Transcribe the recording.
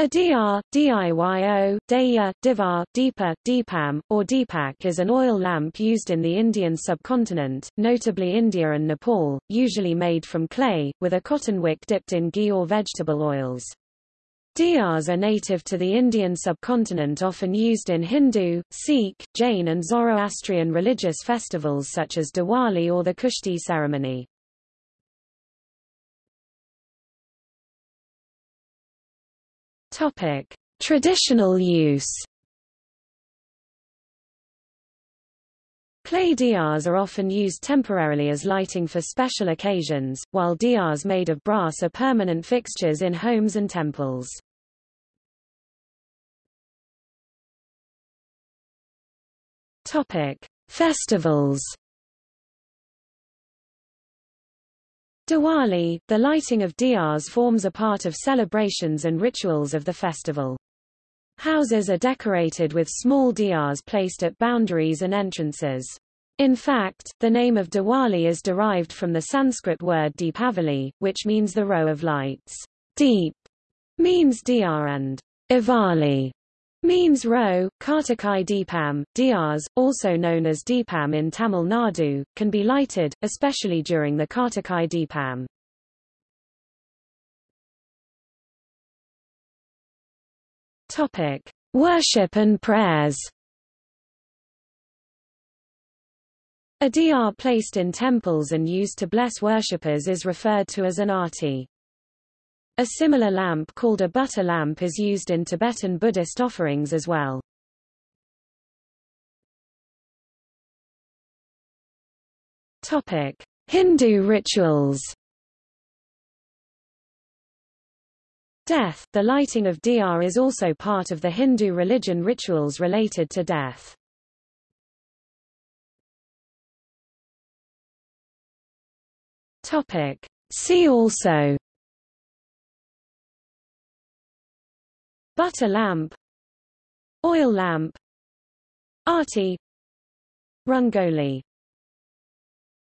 A diya, DIYO, Daya, Divar, Deepa, Deepam, or Deepak is an oil lamp used in the Indian subcontinent, notably India and Nepal, usually made from clay, with a cotton wick dipped in ghee or vegetable oils. Diyas are native to the Indian subcontinent often used in Hindu, Sikh, Jain and Zoroastrian religious festivals such as Diwali or the Kushti ceremony. Topic: Traditional use. Clay diyas are often used temporarily as lighting for special occasions, while diyas made of brass are permanent fixtures in homes and temples. Topic: Festivals. Diwali, the lighting of diyas forms a part of celebrations and rituals of the festival. Houses are decorated with small diyas placed at boundaries and entrances. In fact, the name of Diwali is derived from the Sanskrit word Deepavali, which means the row of lights. Deep means diya and avali means row. Kartikai Deepam, diyas, also known as Deepam in Tamil Nadu, can be lighted, especially during the Kartikai Deepam. Topic: Worship and prayers. A diya placed in temples and used to bless worshippers is referred to as an arti. A similar lamp called a butter lamp is used in Tibetan Buddhist offerings as well. Topic: Hindu rituals. Death The lighting of diya is also part of the Hindu religion rituals related to death. Topic. See also Butter lamp Oil lamp Arti Rangoli